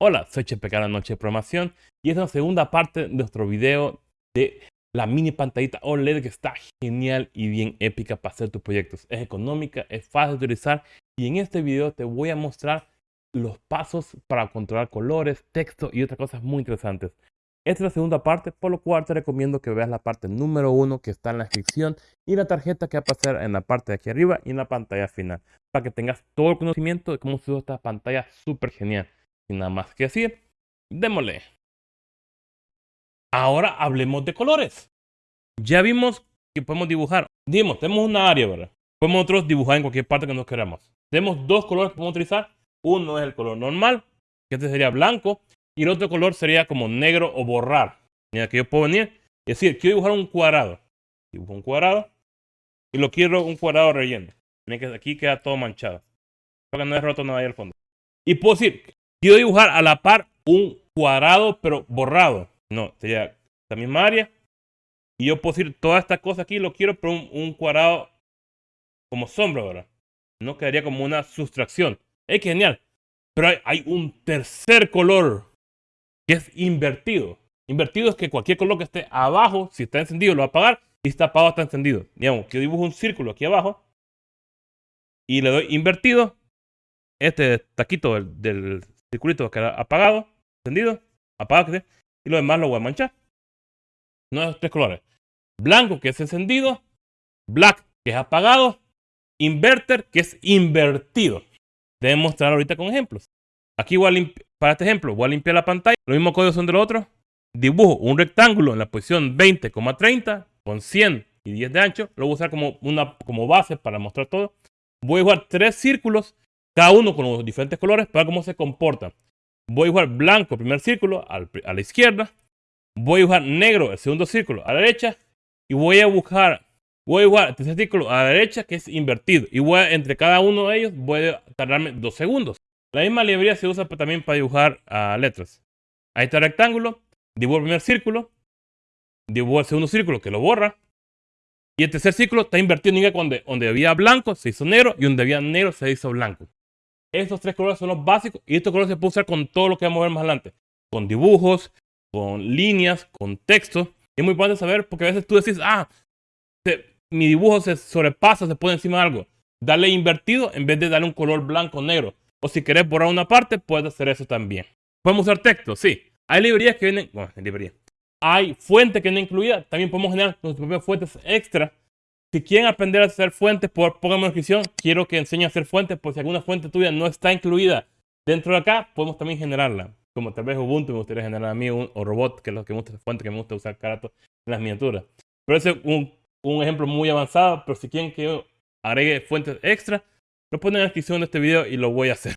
Hola, soy Chepe la Noche de Programación y es la segunda parte de nuestro video de la mini pantallita OLED que está genial y bien épica para hacer tus proyectos. Es económica, es fácil de utilizar y en este video te voy a mostrar los pasos para controlar colores, texto y otras cosas muy interesantes. Esta es la segunda parte, por lo cual te recomiendo que veas la parte número uno que está en la descripción y la tarjeta que va a pasar en la parte de aquí arriba y en la pantalla final, para que tengas todo el conocimiento de cómo se usa esta pantalla súper genial. Sin nada más que decir, démosle. Ahora hablemos de colores. Ya vimos que podemos dibujar. Digamos, tenemos una área, ¿verdad? Podemos nosotros dibujar en cualquier parte que nos queramos. Tenemos dos colores que podemos utilizar. Uno es el color normal, que este sería blanco. Y el otro color sería como negro o borrar. Mira, que yo puedo venir y decir, quiero dibujar un cuadrado. Dibujo un cuadrado. Y lo quiero un cuadrado relleno. Miren que aquí queda todo manchado. Para que no es roto nada ahí al fondo. Y puedo decir, Quiero dibujar a la par un cuadrado, pero borrado. No, sería la misma área. Y yo puedo decir todas estas cosas aquí, lo quiero, pero un, cuadrado como sombra, ¿verdad? No quedaría como una sustracción. Es genial. Pero hay, un tercer color que es invertido. Invertido es que cualquier color que esté abajo, si está encendido, lo va a apagar. Y si está apagado, está encendido. Digamos, que yo dibujo un círculo aquí abajo. Y le doy invertido. Este taquito del circulito va a quedar apagado, encendido, apagado, y lo demás lo voy a manchar. No es tres colores. Blanco, que es encendido, black, que es apagado, inverter, que es invertido. Deben mostrar ahorita con ejemplos. Aquí voy a para este ejemplo, voy a limpiar la pantalla. Los mismos códigos son de los otros. Dibujo un rectángulo en la posición 20,30 con 100 y 10 de ancho. Lo voy a usar como, una, como base para mostrar todo. Voy a dibujar tres círculos cada uno con los diferentes colores para cómo se comporta. Voy a dibujar blanco primer círculo a la izquierda, voy a dibujar negro el segundo círculo a la derecha y voy a buscar, voy a dibujar el tercer círculo a la derecha que es invertido y voy entre cada uno de ellos voy a tardarme dos segundos. La misma librería se usa también para dibujar uh, letras. Ahí está el rectángulo, dibujo el primer círculo, dibujo el segundo círculo que lo borra y el tercer círculo está invertido en donde, donde había blanco se hizo negro y donde había negro se hizo blanco. Estos tres colores son los básicos y estos colores se pueden usar con todo lo que vamos a ver más adelante. Con dibujos, con líneas, con texto. Es muy importante saber porque a veces tú decís, ah, mi dibujo se sobrepasa, se pone encima de algo. Dale invertido en vez de darle un color blanco o negro. O si querés borrar una parte, puedes hacer eso también. Podemos usar texto, sí. Hay librerías que vienen, bueno, librería. Hay fuentes que no incluidas. También podemos generar nuestras propias fuentes extra si quieren aprender a hacer fuentes, por, pónganme en descripción. Quiero que enseñe a hacer fuentes, por si alguna fuente tuya no está incluida dentro de acá, podemos también generarla. Como tal vez Ubuntu me gustaría generar a mí, o Robot, que es lo que me gusta, fuente que me gusta usar carato en las miniaturas. Pero ese es un, un ejemplo muy avanzado, pero si quieren que yo agregue fuentes extra, lo ponen en la descripción de este video y lo voy a hacer.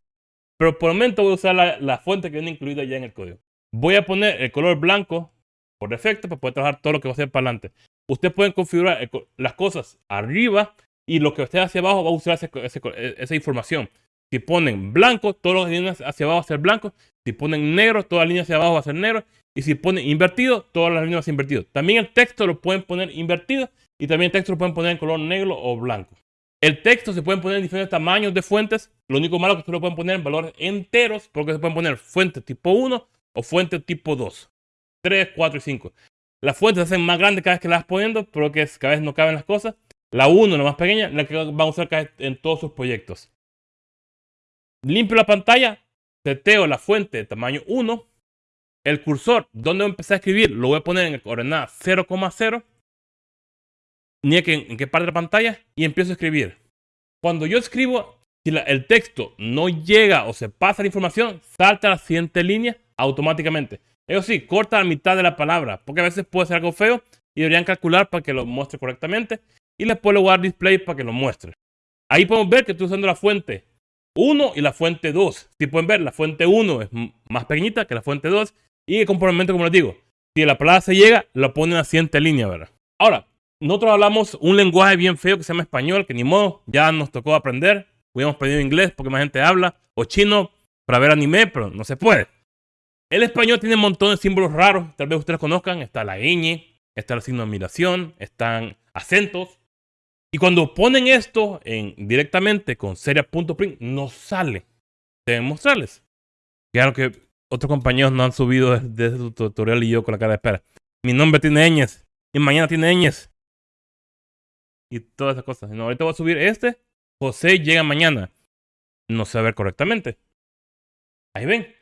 Pero por el momento voy a usar la, la fuente que viene incluida ya en el código. Voy a poner el color blanco por defecto para poder trabajar todo lo que va a hacer para adelante. Ustedes pueden configurar las cosas arriba y lo que esté hacia abajo va a usar e, esa información. Si ponen blanco, todas las líneas hacia abajo van a ser blanco. Si ponen negro, todas las líneas hacia abajo van a ser negro. Y si ponen invertido, todas las líneas van a ser invertido. También el texto lo pueden poner invertido y también el texto lo pueden poner en color negro o blanco. El texto se pueden poner en diferentes tamaños de fuentes. Lo único malo es que ustedes lo pueden poner en valores enteros porque se pueden poner fuente tipo 1 o fuente tipo 2. 3, 4 y 5. Las fuentes se hacen más grandes cada vez que las vas poniendo, pero que cada vez no caben las cosas. La 1, la más pequeña, la que van a usar en todos sus proyectos. Limpio la pantalla, seteo la fuente de tamaño 1. El cursor, donde voy a escribir, lo voy a poner en coordenada 0,0. Ni en, qué parte de la pantalla. Y empiezo a escribir. Cuando yo escribo, si el texto no llega o se pasa la información, salta a la siguiente línea automáticamente. Eso sí, corta la mitad de la palabra, porque a veces puede ser algo feo y deberían calcular para que lo muestre correctamente. Y después le voy display para que lo muestre. Ahí podemos ver que estoy usando la fuente 1 y la fuente 2. Si pueden ver, la fuente 1 es más pequeñita que la fuente 2. Y el comportamiento, como les digo, si la palabra se llega, lo pone en la siguiente línea, ¿verdad? Ahora, nosotros hablamos un lenguaje bien feo que se llama español, que ni modo, ya nos tocó aprender. Hubiéramos aprendido inglés porque más gente habla, o chino para ver anime, pero no se puede. El español tiene un montón de símbolos raros, tal vez ustedes conozcan. Está la ñ, está el signo de admiración, están acentos. Y cuando ponen esto en, directamente con seria.print, no sale. Deben mostrarles. Claro que otros compañeros no han subido desde su tutorial y yo con la cara de espera. Mi nombre tiene ñes. Y mañana tiene ñes. Y todas esas cosas. No, ahorita voy a subir este. José llega mañana. No sé ver correctamente. Ahí ven.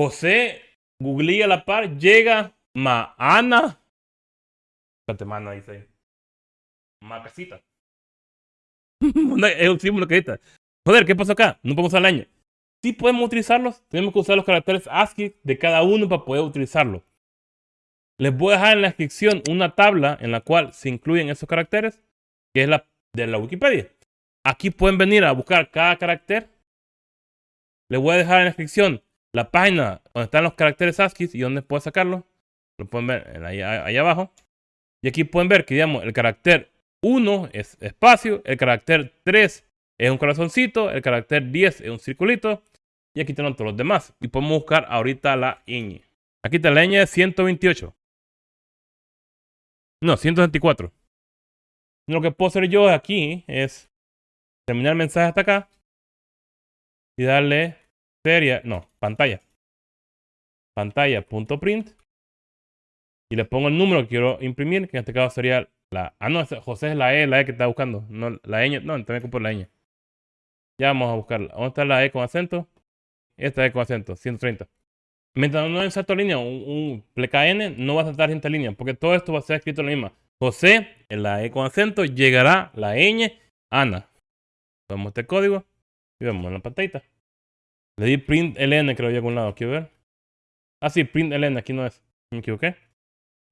José googlea a la par. Llega Maana. Espérate, Mana dice ahí. Macasita. es un símbolo que está. Joder, ¿qué pasó acá? No podemos usar la ñ. Sí podemos utilizarlos. Tenemos que usar los caracteres ASCII de cada uno para poder utilizarlo. Les voy a dejar en la descripción una tabla en la cual se incluyen esos caracteres, que es la de la Wikipedia. Aquí pueden venir a buscar cada carácter. Les voy a dejar en la descripción la página donde están los caracteres ASCII y donde pueden sacarlo. Lo pueden ver ahí, abajo. Y aquí pueden ver que digamos el carácter 1 es espacio, el carácter 3 es un corazoncito, el carácter 10 es un circulito y aquí tenemos todos los demás. Y podemos buscar ahorita la ñ. Aquí está la ñ de 128. No, 124. Lo que puedo hacer yo aquí es terminar el mensaje hasta acá y darle serie, no, pantalla. Pantalla.print y le pongo el número que quiero imprimir, que en este caso sería la... Ah, no, José es la E, la E que está buscando. No, la ñ, no, también ocupo la ñ. Ya vamos a buscarla. ¿Dónde está la E con acento? Esta E con acento, 130. Mientras no inserto línea, un, un no va a saltar gente línea, porque todo esto va a ser escrito en la misma. José, en la E con acento, llegará la ñ, Ana. Vemos este código y vemos en la pantalla. Le di print ln, creo yo, a algún lado. Quiero ver. Ah, sí, print ln, aquí no es. Me equivoqué.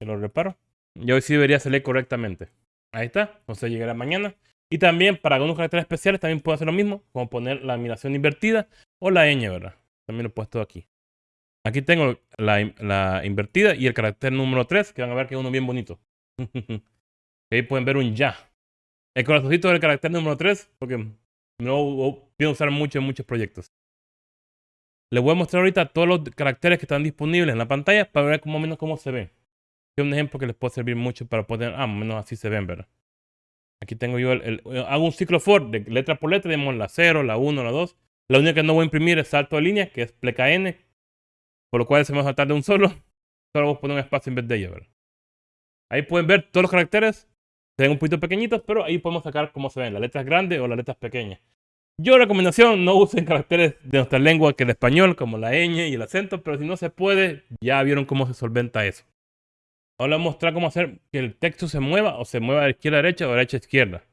Que lo reparo. Y hoy sí debería salir correctamente. Ahí está. Entonces llegará mañana. Y también para algunos caracteres especiales también puedo hacer lo mismo, como poner la animación invertida o la ñ, ¿verdad? También lo he puesto aquí. Aquí tengo la, la invertida y el carácter número 3, que van a ver que es uno bien bonito. Ahí pueden ver un ya. El corazoncito del carácter número 3, porque no pienso usar mucho en muchos proyectos. Les voy a mostrar ahorita todos los caracteres que están disponibles en la pantalla para ver más menos cómo se ven es un ejemplo que les puede servir mucho para poder, ah, menos así se ven, ¿verdad? Aquí tengo yo, el, hago un ciclo for de letra por letra, digamos la 0, la 1, la 2. La única que no voy a imprimir es salto de línea, que es pleca n, por lo cual se me va a saltar de un solo. Solo voy a poner un espacio en vez de ella, ¿verdad? Ahí pueden ver todos los caracteres. Se ven un poquito pequeñitos, pero ahí podemos sacar cómo se ven, las letras grandes o las letras pequeñas. Yo recomendación, no usen caracteres de nuestra lengua que el español, como la ñ y el acento, pero si no se puede, ya vieron cómo se solventa eso. Ahora voy a mostrar cómo hacer que el texto se mueva o se mueva de izquierda a derecha o de derecha a izquierda.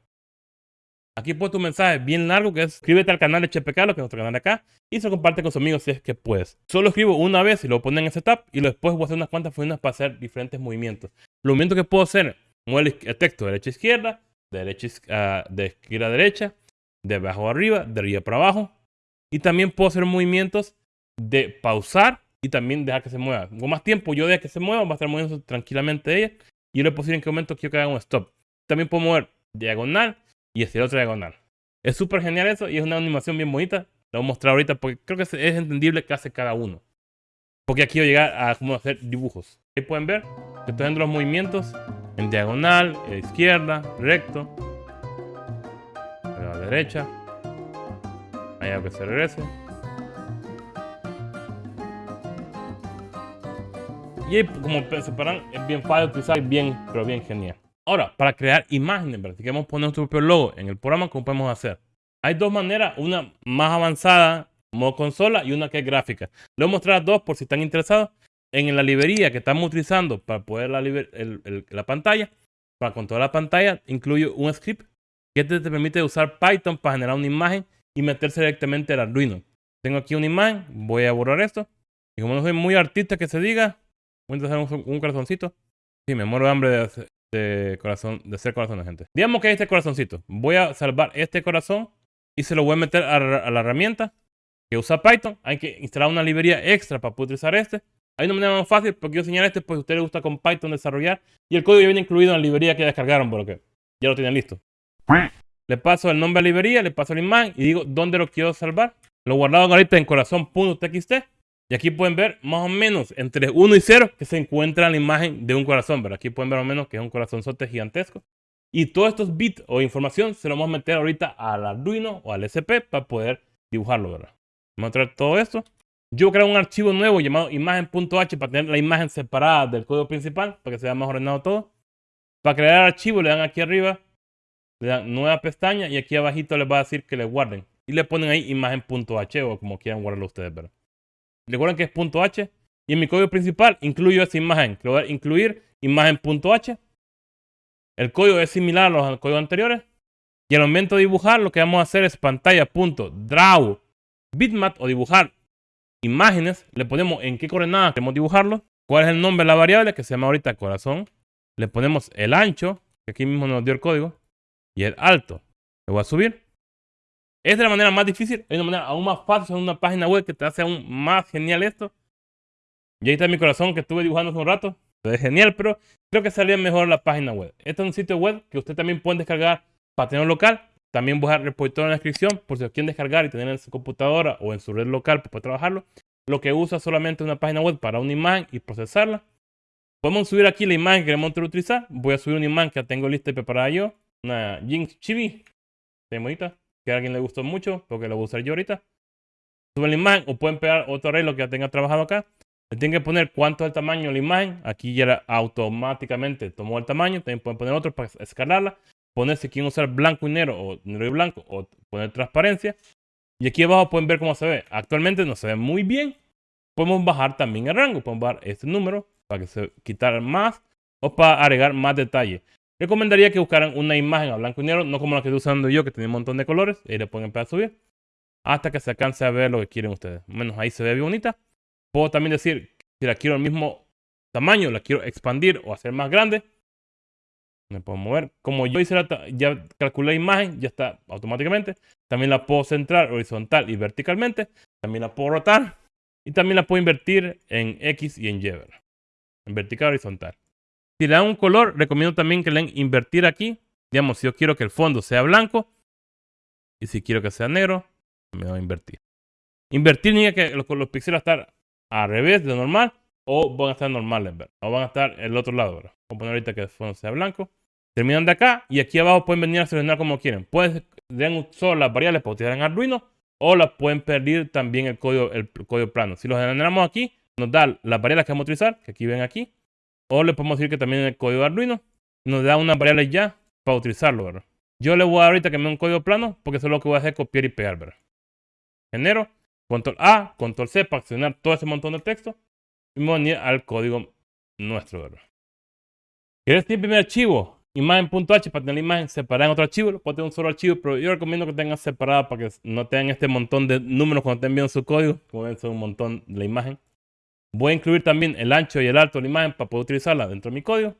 Aquí he puesto un mensaje bien largo que es suscríbete al canal de HPK, lo que es nuestro canal acá, y se comparte con sus amigos si es que puedes. Solo escribo una vez y lo ponen en setup y después voy a hacer unas cuantas funciones para hacer diferentes movimientos. Los movimientos que puedo hacer, mueve el texto de derecha a izquierda, de, de izquierda a derecha, de abajo a arriba, de arriba para abajo. Y también puedo hacer movimientos de pausar y también dejar que se mueva. Con más tiempo yo dejo que se mueva, va a estar moviendo tranquilamente ella. Y yo le puedo en qué momento quiero que haga un stop. También puedo mover diagonal y estirar otra diagonal. Es súper genial eso y es una animación bien bonita. Lo voy a mostrar ahorita porque creo que es entendible qué hace cada uno. Porque aquí quiero llegar a cómo hacer dibujos. Ahí pueden ver que estoy haciendo los movimientos en diagonal, izquierda, recto, a la derecha. Hago que se regrese. Y como separan, es bien fácil utilizar, bien, pero bien genial. Ahora, para crear imágenes, ¿verdad? si queremos poner nuestro propio logo en el programa, ¿cómo podemos hacer? Hay dos maneras, una más avanzada, modo consola, y una que es gráfica. Les voy a mostrar dos por si están interesados. En la librería que estamos utilizando para poder la, la pantalla, para controlar la pantalla, incluye un script que te, te permite usar Python para generar una imagen y meterse directamente al Arduino. Tengo aquí una imagen, voy a borrar esto. Y como no soy muy artista que se diga, Voy a hacer un, corazoncito. Sí, me muero de hambre de, de, corazón, de de gente. Digamos que este corazoncito. Voy a salvar este corazón y se lo voy a meter a, la herramienta que usa Python. Hay que instalar una librería extra para poder utilizar este. Hay una manera más fácil porque yo enseñar este, pues a ustedes les gusta con Python desarrollar. Y el código ya viene incluido en la librería que descargaron, porque ya lo tienen listo. Le paso el nombre a la librería, le paso el imán y digo dónde lo quiero salvar. Lo guardado ahorita en corazón.txt y aquí pueden ver más o menos entre 1 y 0 que se encuentra la imagen de un corazón. ¿verdad? Aquí pueden ver más o menos que es un corazonzote gigantesco. Y todos estos bits o información se lo vamos a meter ahorita al Arduino o al SP para poder dibujarlo. ¿verdad? Vamos a traer todo esto. Yo creo un archivo nuevo llamado imagen.h para tener la imagen separada del código principal, para que sea más ordenado todo. Para crear archivo le dan aquí arriba, le dan nueva pestaña y aquí abajito les va a decir que le guarden. Y le ponen ahí imagen.h o como quieran guardarlo ustedes, ¿verdad? Recuerden que es .h y en mi código principal incluyo esa imagen. Le voy a incluir imagen.h. El código es similar a los códigos anteriores. Y al momento de dibujar, lo que vamos a hacer es pantalla.draw bitmap o dibujar imágenes. Le ponemos en qué coordenadas queremos dibujarlo. Cuál es el nombre de la variable que se llama ahorita corazón. Le ponemos el ancho, que aquí mismo nos dio el código. Y el alto. Le voy a subir. Es de la manera más difícil. Hay una manera aún más fácil en una página web que te hace aún más genial esto. Y ahí está mi corazón que estuve dibujando hace un rato. Es genial, pero creo que salía mejor la página web. Este es un sitio web que usted también puede descargar para tener local. También voy a dejar el repositorio en la descripción por si lo quieren descargar y tener en su computadora o en su red local para trabajarlo. Lo que usa solamente una página web para una imagen y procesarla. Podemos subir aquí la imagen que queremos utilizar. Voy a subir una imagen que tengo lista y preparada yo. Una Jinx Chibi. De. Que a alguien le gustó mucho porque la voy a usar yo ahorita. Suben la imagen o pueden pegar otro arreglo que ya tenga trabajado acá. Le tienen que poner cuánto es el tamaño de la imagen. Aquí ya automáticamente tomó el tamaño. También pueden poner otro para escalarla. Poner si quieren usar blanco y negro o negro y blanco o poner transparencia. Y aquí abajo pueden ver cómo se ve. Actualmente no se ve muy bien. Podemos bajar también el rango. Podemos bajar este número para que se quitar más o para agregar más detalle. Recomendaría que buscaran una imagen a blanco y negro, no como la que estoy usando yo, que tiene un montón de colores. Y le pueden empezar a subir hasta que se alcance a ver lo que quieren ustedes. Menos ahí se ve bonita. Puedo también decir, si la quiero al mismo tamaño, la quiero expandir o hacer más grande. Me puedo mover. Como yo hice la, ya calculé la imagen, ya está automáticamente. También la puedo centrar horizontal y verticalmente. También la puedo rotar. Y también la puedo invertir en X y en Y. En vertical horizontal. Si le dan un color, recomiendo también que le den invertir aquí. Digamos, si yo quiero que el fondo sea blanco. Y si quiero que sea negro, me voy a invertir. Invertir significa que los, los píxeles van a estar al revés de normal o van a estar normales, o van a estar el otro lado. ¿verdad? Vamos a poner ahorita que el fondo sea blanco. Terminan de acá y aquí abajo pueden venir a seleccionar como quieren. Pueden den solo las variables para utilizar en Arduino o las pueden pedir también el código, el código plano. Si los generamos aquí, nos da las variables que vamos a utilizar, que aquí ven aquí. O le podemos decir que también el código de Arduino nos da unas variables ya para utilizarlo, ¿verdad? Yo le voy a ahorita que me dé un código plano porque eso es lo que voy a hacer, copiar y pegar, ¿verdad? Genero Control A, Control C para accionar todo ese montón de texto. Y me voy a al código nuestro, ¿verdad? ¿Quieres tener primer archivo? Imagen.h para tener la imagen separada en otro archivo. Lo puedo tener un solo archivo, pero yo recomiendo que tengan separada para que no tengan este montón de números cuando estén viendo su código. Como ven, son un montón de la imagen. Voy a incluir también el ancho y el alto de la imagen para poder utilizarla dentro de mi código.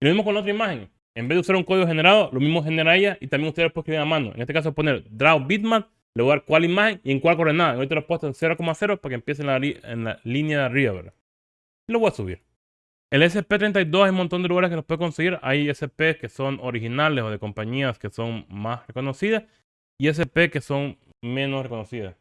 Y lo mismo con la otra imagen. En vez de usar un código generado, lo mismo genera ella y también ustedes pueden escribir a mano. En este caso, poner draw bitmap le voy a dar cuál imagen y en cuál coordenada. Ahorita lo he puesto en 0,0 para que empiece en la, en la línea de arriba, ¿verdad? Y lo voy a subir. El SP32 hay un montón de lugares que los puede conseguir. Hay SP que son originales o de compañías que son más reconocidas y SP que son menos reconocidas.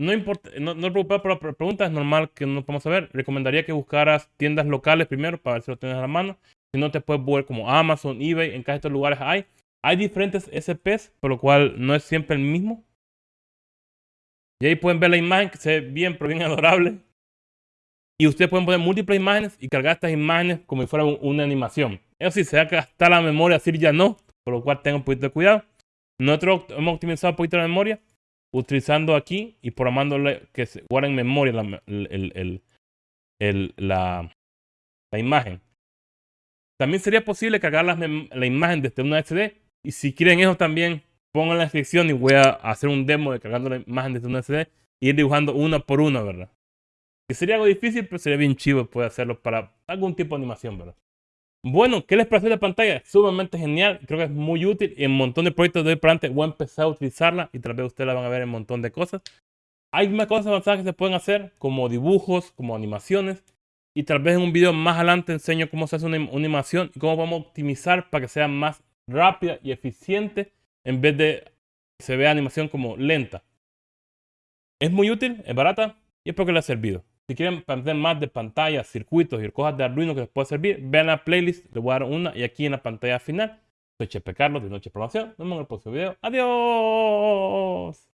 No importa, no, no preocupes por la pregunta, es normal que no podamos saber. Recomendaría que buscaras tiendas locales primero para ver si lo tienes a la mano. Si no, te puedes ver como Amazon, eBay, en casi estos lugares hay. Hay diferentes SPs, por lo cual no es siempre el mismo. Y ahí pueden ver la imagen que se ve bien, pero bien adorable. Y ustedes pueden poner múltiples imágenes y cargar estas imágenes como si fuera una animación. Eso sí, se va a gastar la memoria, así ya no, por lo cual tengan un poquito de cuidado. Nosotros hemos optimizado un poquito la memoria utilizando aquí y programándole que se guarde en memoria la, la, imagen. También sería posible cargar la, imagen desde una SD y si quieren eso también pongo en la descripción y voy a hacer un demo de cargando la imagen desde una SD y dibujando una por una, ¿verdad? Que sería algo difícil, pero sería bien chivo poder hacerlo para algún tipo de animación, ¿verdad? Bueno, ¿qué les parece la pantalla? Sumamente genial, creo que es muy útil. En un montón de proyectos de hoy para adelante voy a empezar a utilizarla y tal vez ustedes la van a ver en un montón de cosas. Hay más cosas avanzadas que se pueden hacer, como dibujos, como animaciones. Y tal vez en un video más adelante enseño cómo se hace una, animación y cómo a optimizar para que sea más rápida y eficiente en vez de que se vea animación como lenta. Es muy útil, es barata y espero que les haya servido. Si quieren aprender más de pantallas, circuitos y cosas de Arduino que les pueda servir, vean la playlist, les voy a dar una y aquí en la pantalla final. Soy Chepe Carlos de Noche Programación. Nos vemos en el próximo video. ¡Adiós!